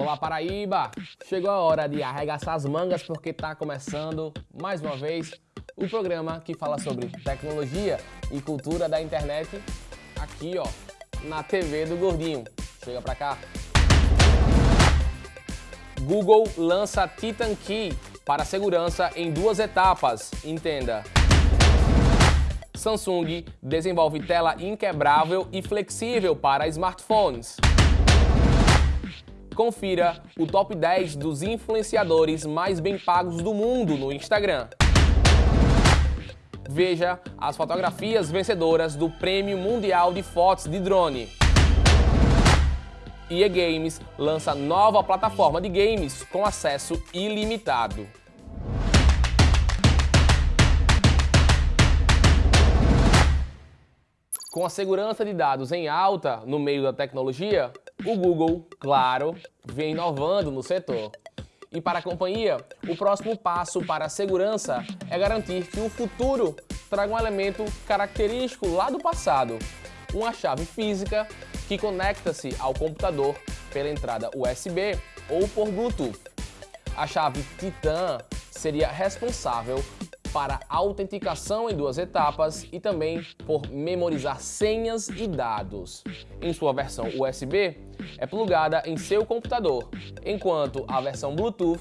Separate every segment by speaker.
Speaker 1: Olá Paraíba! Chegou a hora de arregaçar as mangas porque está começando, mais uma vez, o programa que fala sobre tecnologia e cultura da internet aqui ó, na TV do Gordinho. Chega pra cá! Google lança Titan Key para segurança em duas etapas, entenda. Samsung desenvolve tela inquebrável e flexível para smartphones. Confira o top 10 dos influenciadores mais bem pagos do mundo no Instagram. Veja as fotografias vencedoras do Prêmio Mundial de Fotos de Drone. EA Games lança nova plataforma de games com acesso ilimitado. Com a segurança de dados em alta no meio da tecnologia, o Google, claro, vem inovando no setor. E para a companhia, o próximo passo para a segurança é garantir que o futuro traga um elemento característico lá do passado, uma chave física que conecta-se ao computador pela entrada USB ou por Bluetooth. A chave Titan seria responsável para autenticação em duas etapas e também por memorizar senhas e dados. Em sua versão USB, é plugada em seu computador, enquanto a versão Bluetooth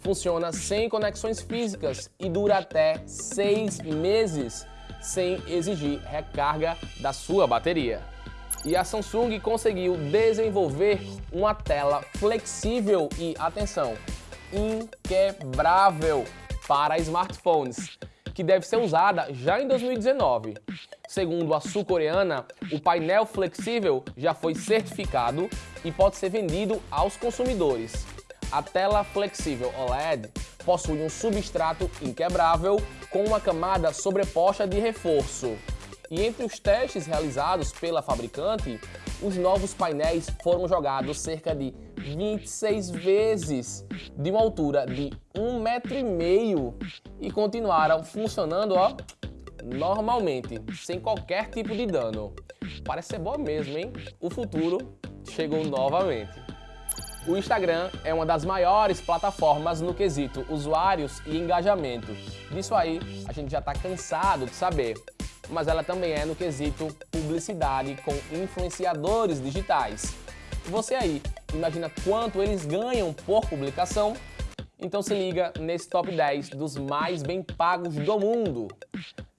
Speaker 1: funciona sem conexões físicas e dura até seis meses, sem exigir recarga da sua bateria. E a Samsung conseguiu desenvolver uma tela flexível e, atenção, inquebrável para smartphones, que deve ser usada já em 2019. Segundo a sul-coreana, o painel flexível já foi certificado e pode ser vendido aos consumidores. A tela flexível OLED possui um substrato inquebrável com uma camada sobreposta de reforço. E entre os testes realizados pela fabricante, os novos painéis foram jogados cerca de 26 vezes de uma altura de um metro e meio e continuaram funcionando ó, normalmente, sem qualquer tipo de dano. Parece ser bom mesmo, hein? O futuro chegou novamente. O Instagram é uma das maiores plataformas no quesito usuários e engajamento. Disso aí a gente já está cansado de saber. Mas ela também é no quesito publicidade com influenciadores digitais. Você aí, imagina quanto eles ganham por publicação? Então se liga nesse top 10 dos mais bem pagos do mundo.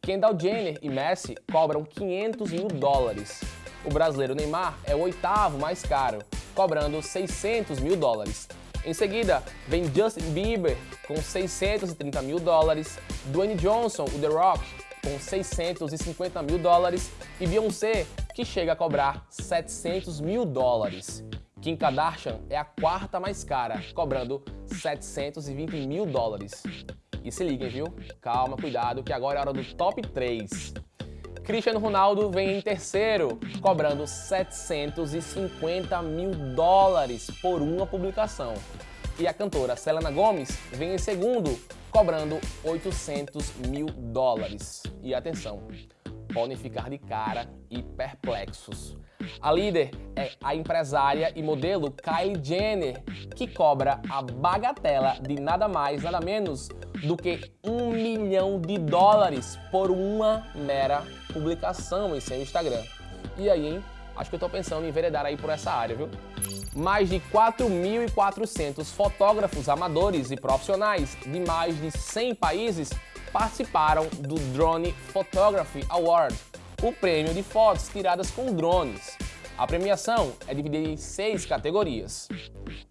Speaker 1: Kendall Jenner e Messi cobram 500 mil dólares. O brasileiro Neymar é o oitavo mais caro, cobrando 600 mil dólares. Em seguida, vem Justin Bieber com 630 mil dólares, Dwayne Johnson, o The Rock, com 650 mil dólares e Beyoncé, que chega a cobrar 700 mil dólares. Kim Kardashian é a quarta mais cara, cobrando 720 mil dólares. E se liguem, viu? Calma, cuidado, que agora é a hora do top 3. Cristiano Ronaldo vem em terceiro, cobrando 750 mil dólares por uma publicação. E a cantora Selena Gomez vem em segundo, cobrando 800 mil dólares. E atenção, podem ficar de cara e perplexos. A líder é a empresária e modelo Kylie Jenner, que cobra a bagatela de nada mais, nada menos do que um milhão de dólares por uma mera publicação em seu Instagram. E aí, hein? Acho que eu tô pensando em enveredar aí por essa área, viu? Mais de 4.400 fotógrafos amadores e profissionais de mais de 100 países participaram do Drone Photography Award, o prêmio de fotos tiradas com drones. A premiação é dividida em seis categorias.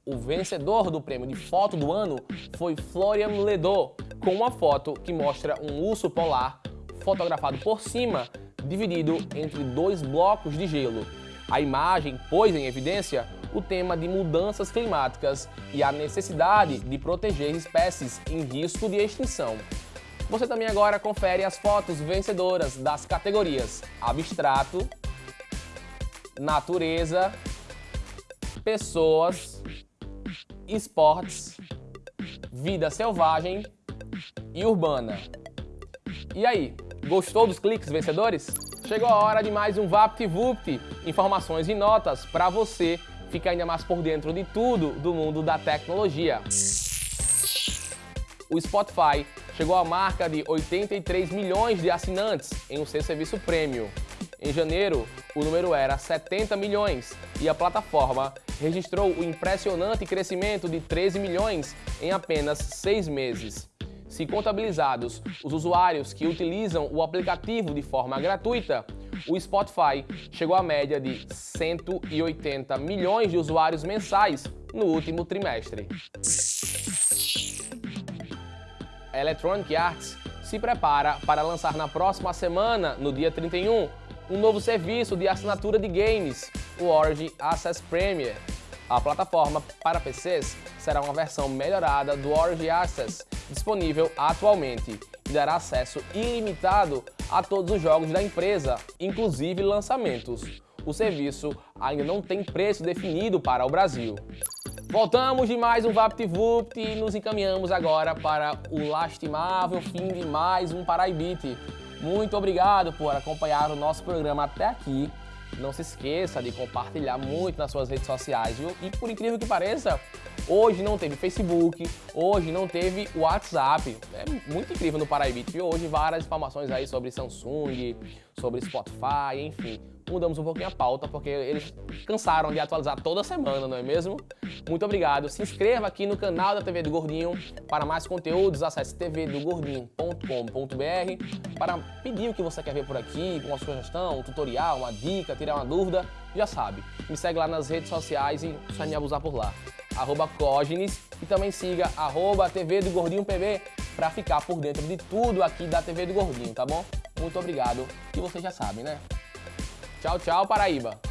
Speaker 1: O vencedor do prêmio de foto do ano foi Florian Ledo, com uma foto que mostra um urso polar fotografado por cima, dividido entre dois blocos de gelo. A imagem pôs em evidência o tema de mudanças climáticas e a necessidade de proteger espécies em risco de extinção. Você também agora confere as fotos vencedoras das categorias Abstrato, Natureza, Pessoas, Esportes, Vida Selvagem e Urbana. E aí, gostou dos cliques vencedores? Chegou a hora de mais um VaptVupt, informações e notas para você ficar ainda mais por dentro de tudo do mundo da tecnologia. O Spotify chegou à marca de 83 milhões de assinantes em um seu serviço premium. Em janeiro, o número era 70 milhões e a plataforma registrou o impressionante crescimento de 13 milhões em apenas seis meses. Se contabilizados os usuários que utilizam o aplicativo de forma gratuita, o Spotify chegou à média de 180 milhões de usuários mensais no último trimestre. A Electronic Arts se prepara para lançar na próxima semana, no dia 31, um novo serviço de assinatura de games, o Origin Access Premier. A plataforma para PCs será uma versão melhorada do Origin Access, disponível atualmente, e dará acesso ilimitado a todos os jogos da empresa, inclusive lançamentos. O serviço ainda não tem preço definido para o Brasil. Voltamos de mais um VaptVupt e nos encaminhamos agora para o lastimável fim de mais um Paraibite. Muito obrigado por acompanhar o nosso programa até aqui. Não se esqueça de compartilhar muito nas suas redes sociais, viu? E por incrível que pareça, hoje não teve Facebook, hoje não teve WhatsApp. É muito incrível no Paraibit, viu? Hoje várias informações aí sobre Samsung, sobre Spotify, enfim mudamos um pouquinho a pauta, porque eles cansaram de atualizar toda semana, não é mesmo? Muito obrigado. Se inscreva aqui no canal da TV do Gordinho. Para mais conteúdos, acesse tvdogordinho.com.br para pedir o que você quer ver por aqui, uma sugestão, um tutorial, uma dica, tirar uma dúvida, já sabe. Me segue lá nas redes sociais e só me abusar por lá. Arroba Cógenes e também siga arroba TV do Gordinho PB para ficar por dentro de tudo aqui da TV do Gordinho, tá bom? Muito obrigado e você já sabe, né? Tchau, tchau, Paraíba!